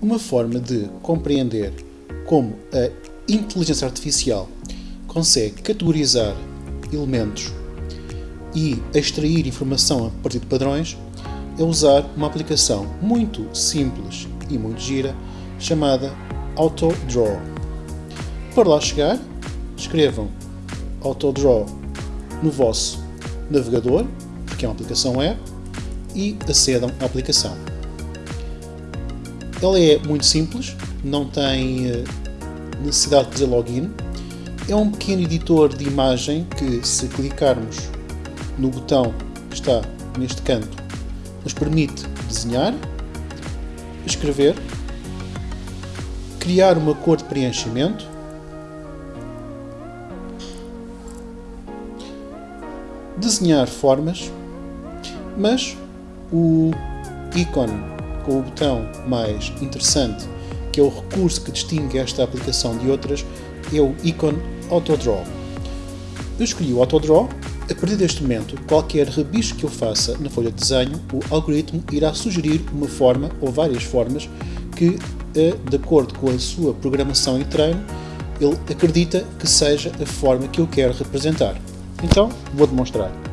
Uma forma de compreender como a inteligência artificial consegue categorizar elementos e extrair informação a partir de padrões é usar uma aplicação muito simples e muito gira chamada AutoDraw. Para lá chegar, escrevam AutoDraw no vosso navegador, porque é uma aplicação web, e acedam à aplicação. Ela é muito simples, não tem eh, necessidade de fazer login. É um pequeno editor de imagem que, se clicarmos no botão que está neste canto, nos permite desenhar, escrever, criar uma cor de preenchimento, desenhar formas, mas o ícone com o botão mais interessante, que é o recurso que distingue esta aplicação de outras, é o ícone AutoDraw. Eu escolhi o AutoDraw. A partir deste momento, qualquer rabisco que eu faça na folha de desenho, o algoritmo irá sugerir uma forma ou várias formas que, eh, de acordo com a sua programação e treino, ele acredita que seja a forma que eu quero representar. Então, vou demonstrar.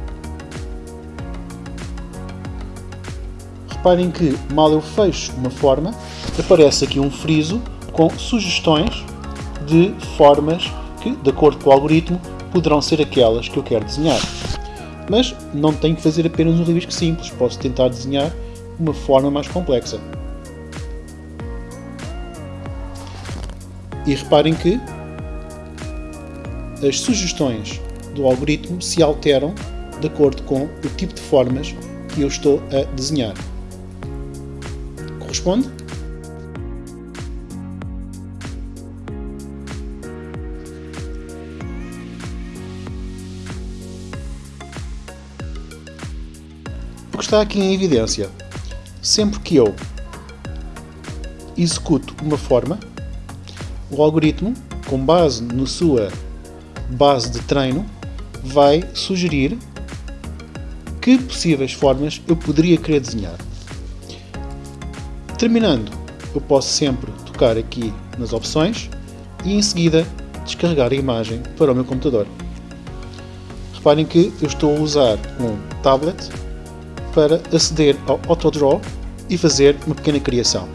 Reparem que, mal eu fecho uma forma, aparece aqui um friso com sugestões de formas que, de acordo com o algoritmo, poderão ser aquelas que eu quero desenhar. Mas não tenho que fazer apenas um rabisco simples, posso tentar desenhar uma forma mais complexa. E reparem que as sugestões do algoritmo se alteram de acordo com o tipo de formas que eu estou a desenhar. Corresponde? O que está aqui em evidência, sempre que eu executo uma forma, o algoritmo, com base na sua base de treino, vai sugerir que possíveis formas eu poderia querer desenhar. Terminando, eu posso sempre tocar aqui nas opções e em seguida descarregar a imagem para o meu computador. Reparem que eu estou a usar um tablet para aceder ao AutoDraw e fazer uma pequena criação.